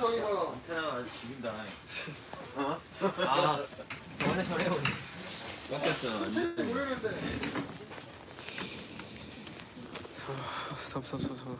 저기 봐. 안테나 아주 죽인다. 아 원래 저래요 깎였어. 천천히 모르면 돼. 섭섭섭섭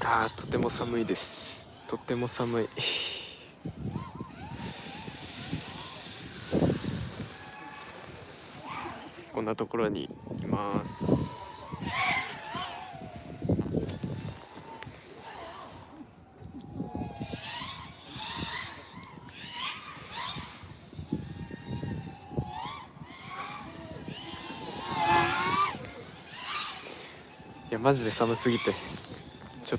あーとても寒いです。とても寒い。こんなところにいます。いやマジで寒すぎて。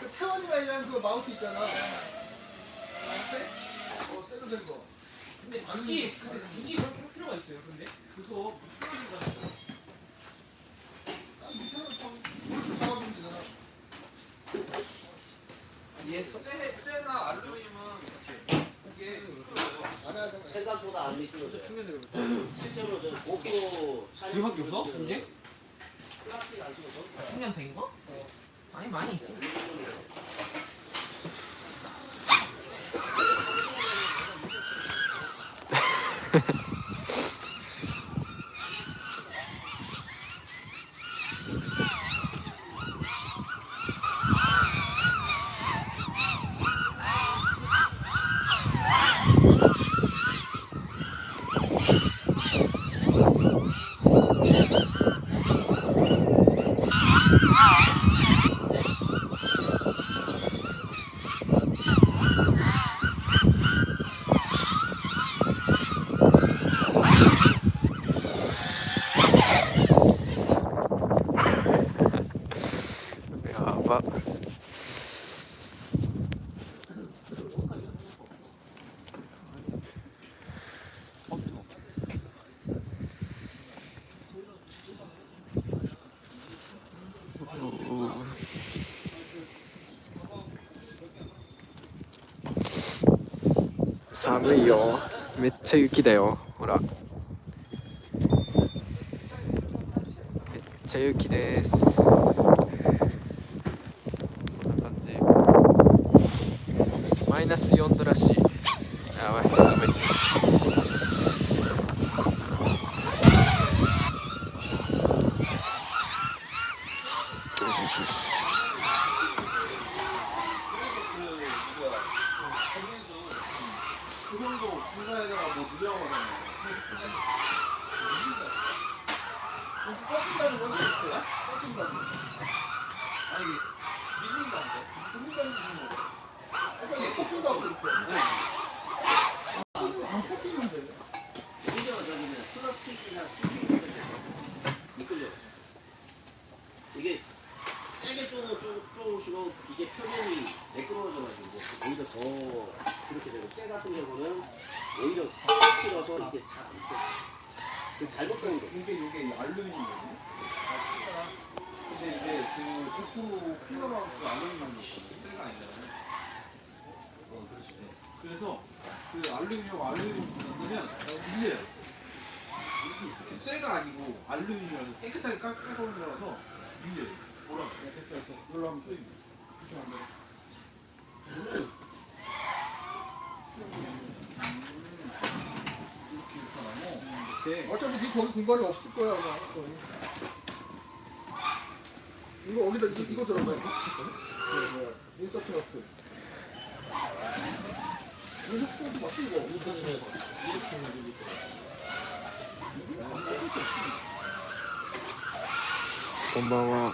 그 태원이가 그 마운트 있잖아. 마운트? 어, 새로 된 거. 근데 굳이 근데 굳이 그렇게 할 필요가 있어요 근데 그거 풀어진다니까. 난 밑에서 좀 이렇게 잡아보면 되잖아. 예스 쇠나 알루미늄은 이게 안 하잖아. 생각보다 안 미끄러져요. 충전되고 있다 실제로 저 촬영 이거밖에 없어? 이제? 플라스틱 안 쓰고 전부 다 10년 된 거? 아니 많이 있어 寒いよ。めっちゃ雪だよ。ほら。めっちゃ雪です。こんな感じ。マイナス4度らしい。 그 정도 중간에다가 뭐 누려하거나 이렇게 꺾인다는 건 어때? 꺾인다는 거. 아니 밀린다는데 꺾인다는 거. 아까 이거 꺾인다고 그랬대. 안 꺾이는데. 오히려 저기는 플라스틱이나 스틱 미끌려. 이게 쪼고 쪼 쪼실수록 이게 표면이 매끄러워져가지고 오히려 더 그렇게 되고 쇠 같은 경우는 오히려 팍 실어서 이게 자 이렇게 그 잘못 정도. 이게 이게 알루미늄이거든요. 근데 이제 그5% 필러랑 그 알루미늄이 쇠가 아니잖아요. 어, 그렇지. 네. 그래서 그 알루미늄 알루미늄 만들면 밀려요. 이렇게 쇠가 아니고 알루미늄이라서 깨끗하게 깎아놓은 거라서 밀려요. 뭐라? 됐어 됐어. 이걸로 하면 돼. 그렇게 만들어. 이렇게 어차피 네 거기 공간이 없을 거야 아마. 거의. 이거 어디다 이거, 이거 들어가 이거? 그 뭐야 인서트 너트. 이거 또 맞지 이거?こんばんは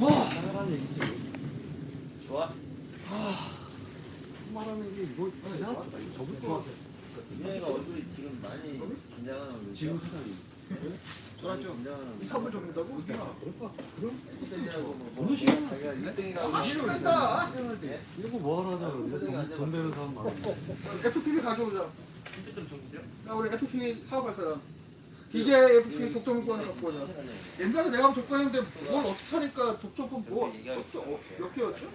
나가라는 얘기지. 좋아. 말하는 게 이거 이상하다 저부터 민영이가 얼굴이 지금 많이 긴장하는 얼굴. 지금 세상이. 좋았죠. 긴장하는 이 선물 줬는다고? 그럴까 그럼? 뭐 자기가 1등이라고. 아 싫어한다! 이런 거 뭐하러 하자 그러는데? 돈, 돈 되는 사람 많은데. FPV 가져오자. 야 우리 FPV 사업할 사람 DJ FPV 독점권 갖고 오자. 옛날에 내가 독점했는데 뭘 어떻게 하니까 독점권 뭐 어떻게 어, 몇 개였죠?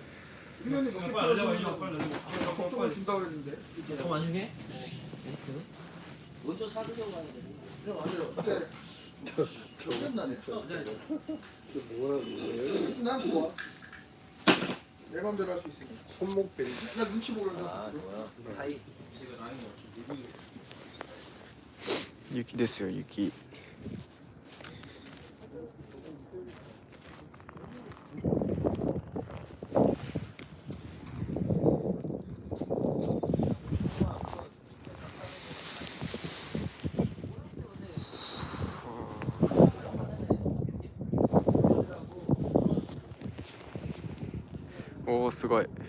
1년에 몇개 알려봐 독점을 준다고 그랬는데. 더 많이 해? 먼저 사주려고 하는데. 그래 맞아요 근데 저는 안 했어 난 좋아. 내 맘대로 할 수 있으니까. 손목 벨나 눈치 보려서 아, 좋아. 하이. 제가 라인이 없죠. 雪ですよ雪。おおすごい。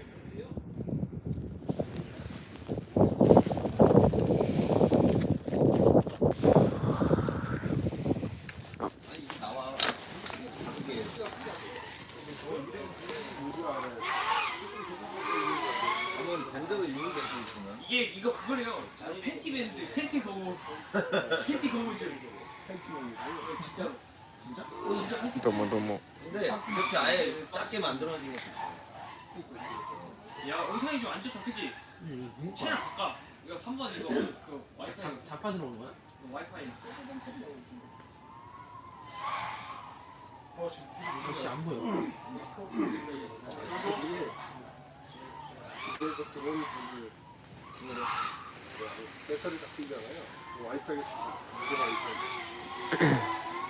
야 의상이 좀 안 좋다 그치? 채널 바꿔 이거 3번 이거 그 와이파이 자파 들어오는 거야? 그 와이파이 역시 안 보여. 그래서 그런 분들 배터리 다 끼잖아요 와이파이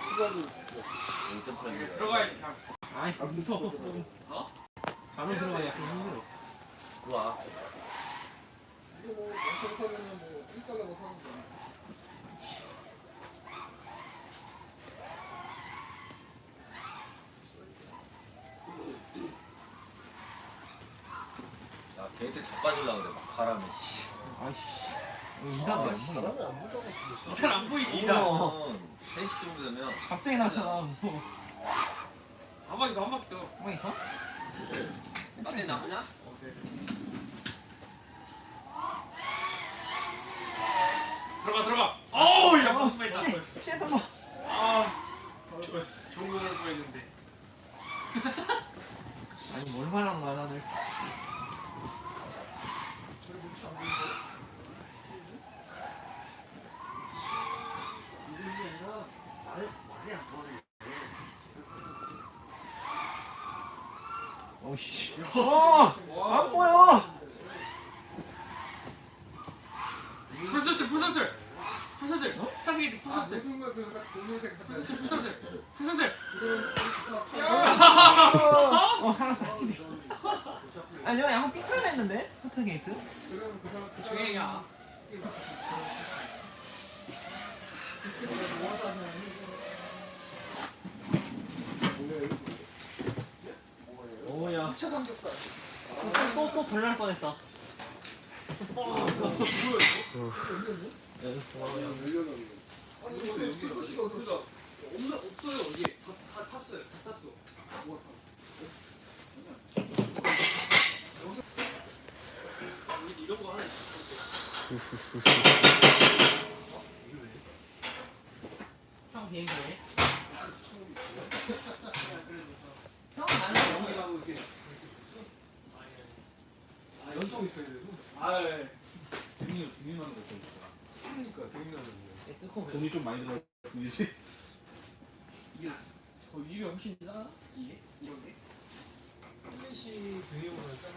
수박이 0.8. 들어가야지 그냥 아이 무서워. 어? 바로 들어가 약간 힘들어. 좋아. 이거 뭐 영상 사면은 뭐 1달러고 사는 거야 야, 걔한테 자빠질라 그래, 막 바람에, 씨. 아이씨. 이상해. 안 보여. 사람이 안 보자고 이단 안 보이지 이단 그러면 3시 정도 되면 갑자기 나타나. 한 바퀴 더 한 바퀴 더 어머니 가? 앞에 나오냐? 들어가 들어가 어우 야 뺐다 shit 엄마. 아 좋은 거 넣을 뻔했는데 아니 뭘 말하는 거야 다들. 오씨. 어! 안 보여. 풀서틀 풀서틀 풀서틀 아 풀서틀 풀서틀 풀서틀 풀서틀 야! 아니 저 양은 삐뚤어냈는데? 포트 게이트? 그럼 그 사람 그 중행이야. 오야. 2차 삼겹살. 또또 벌날 뻔했다. 아니 이거 여기 소시가 어디 있어? 없어 없어요 여기 다, 다 탔어요 다 탔어 여기 이 런거 하나 있어 형 비행기네. 형 나는 여기 하고 이렇게 아 있어야 되고 아 예. 등이 등이만 먹고 있어 그러니까 등이만 먹고 뜯고 돈이 좀 많이 들어 이지 이게 더 유료 훨씬 싸나? 이게 이런 게? 플래시 등이보다 싼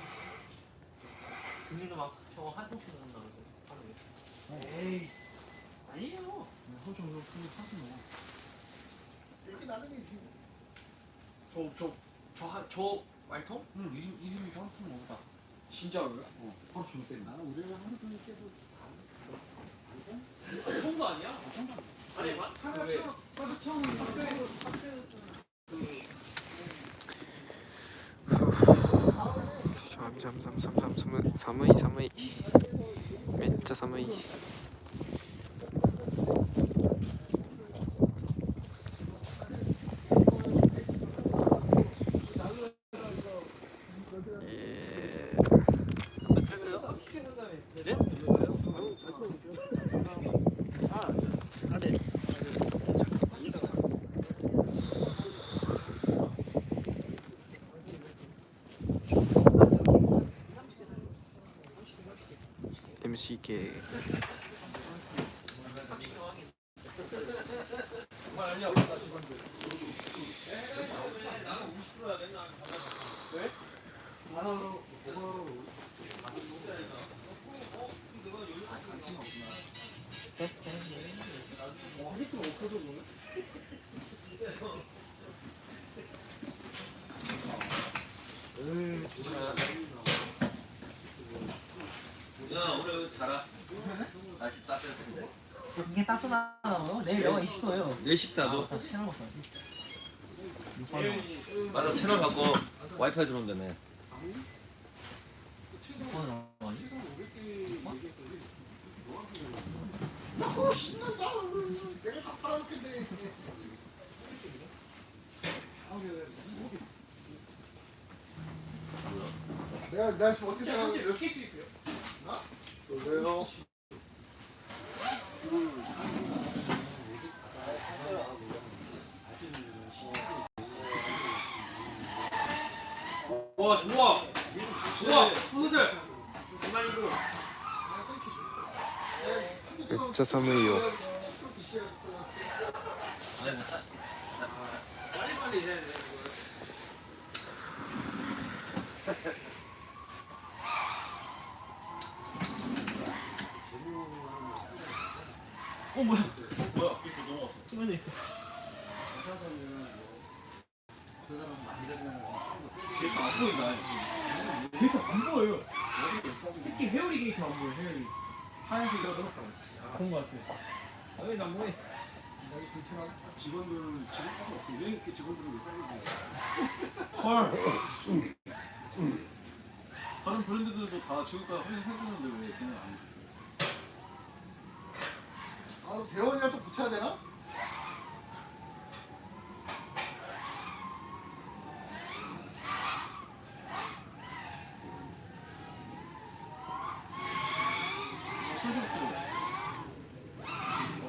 등리도 막 저거 한 통씩 넣는다고 하는 게. 에이 아니에요. 허정도 크게 사서 먹어 여기 나는 게 지금 저저저저 말통? 응 20, 20리터 한통 먹었다 진짜로요? 어 바로 주면 때 나는 우리랑 하루 종일 깨도 통도 아니야? 아니 맞. 하나 채워 하나 채우는 거 잠잠잠잠잠寒い寒い寒いめっちゃ寒い MCK 야 내 식사도 다 채널 먹어. 맞아 채널 바꿔 와이파이 들어온다며? 어 신난다. 내가 다 팔아먹겠네. 내가 내가 지금 어떻게 생각해? 몇 개씩 있고요? 왜요? 와 좋아. 좋아. 후슬 맥자 3회요. 빨리빨리 해야 돼 어 뭐야? 뭐야? 이렇게 넘어갔어. 승현이. 걔가 안 보인다 게이트 안 보여요. 특히 회오리 게이트 안 보여. 회오리. 하얀색이라서 그런 거 같아. 왜난 뭐해? 직원들은 직원밖에 없고 왜 이렇게 직원들은 왜 싸게 헐 다른 브랜드들도 다 지금까지 확인해주는데 왜 그냥 안 해주지 아 대원이랑 또 붙여야 되나?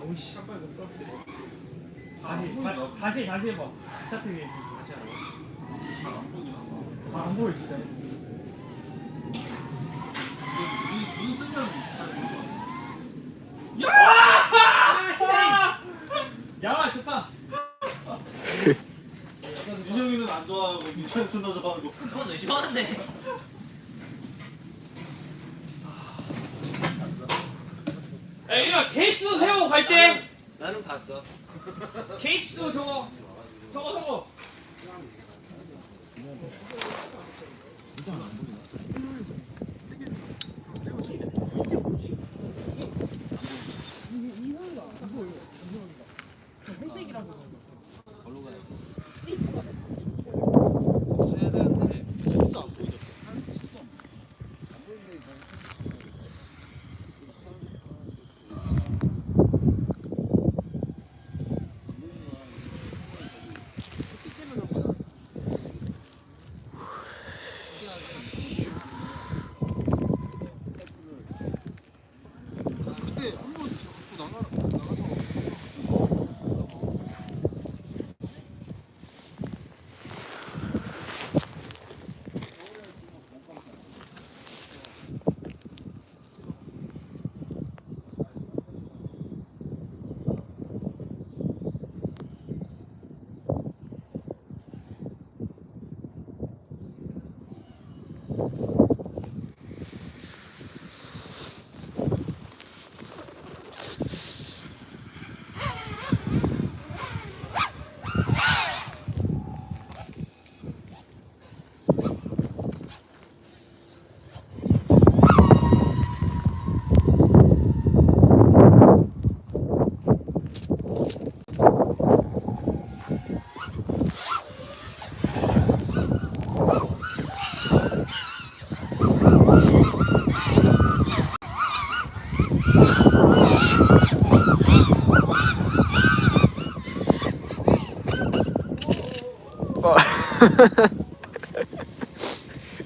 어우 씨, 깜빡이 너무 깜빡이. 다시 다, 다시 해봐. 스타트 게이트 다시 하라고. 잘안 보이긴 한다 아안 보여 진짜. 눈, 눈 쓰면 잘 보여 아, 야 좋다. 민영이는 안 좋아하고 민찬이 존나 좋아하고 그건 왜 좋아하는데? 야 이거 게이트도 세우고 갈 때. 나는 봤어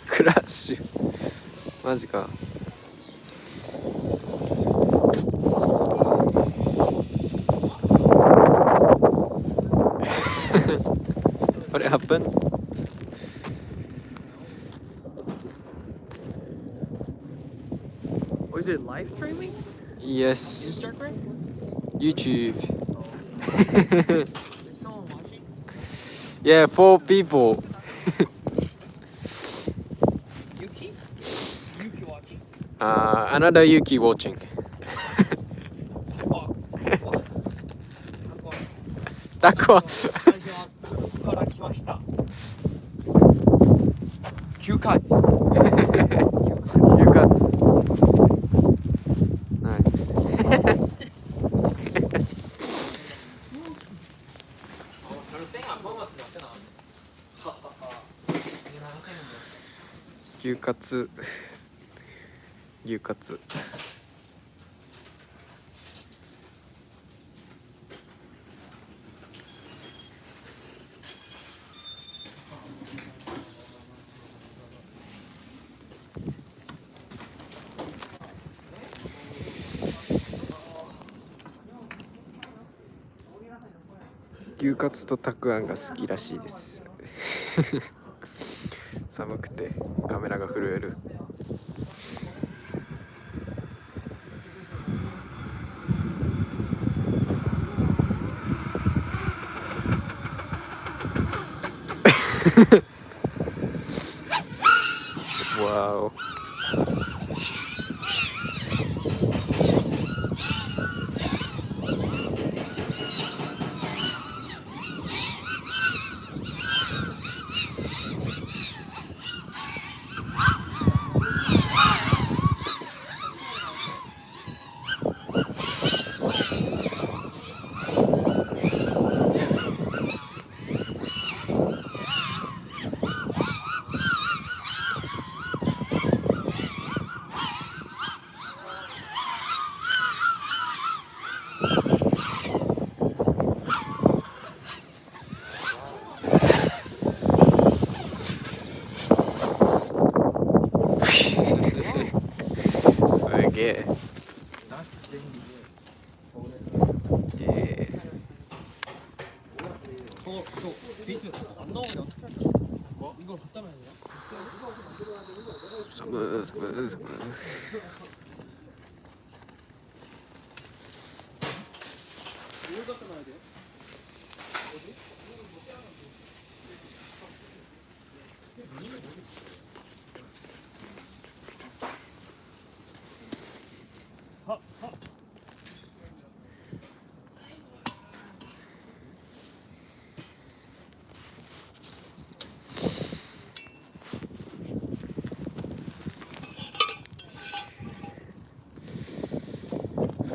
クラッシュマジか What happened? Was it live streaming? Yes Instagram? YouTube Is someone watching? Yeah four people Yuki? Yuki watching? uh, Another Yuki watching Oh. タコは私はここから来ました。休暇地。 牛カツ牛カツカツとたくあんが好きらしいです。寒くてカメラが震える。わ そ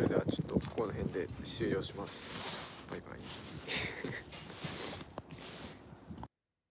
れではちょっとこの辺で終了します。